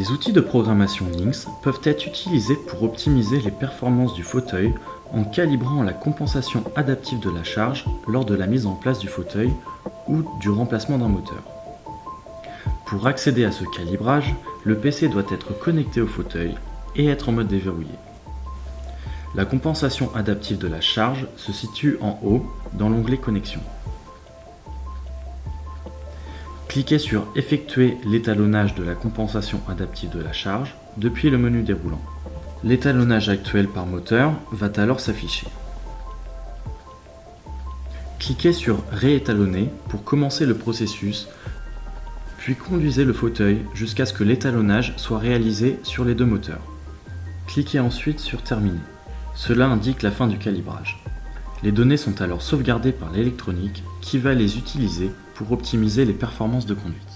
Les outils de programmation Lynx peuvent être utilisés pour optimiser les performances du fauteuil en calibrant la compensation adaptive de la charge lors de la mise en place du fauteuil ou du remplacement d'un moteur. Pour accéder à ce calibrage, le PC doit être connecté au fauteuil et être en mode déverrouillé. La compensation adaptive de la charge se situe en haut dans l'onglet Connexion. Cliquez sur Effectuer l'étalonnage de la compensation adaptive de la charge depuis le menu déroulant. L'étalonnage actuel par moteur va alors s'afficher. Cliquez sur Réétalonner pour commencer le processus, puis conduisez le fauteuil jusqu'à ce que l'étalonnage soit réalisé sur les deux moteurs. Cliquez ensuite sur Terminer. Cela indique la fin du calibrage. Les données sont alors sauvegardées par l'électronique qui va les utiliser pour optimiser les performances de conduite.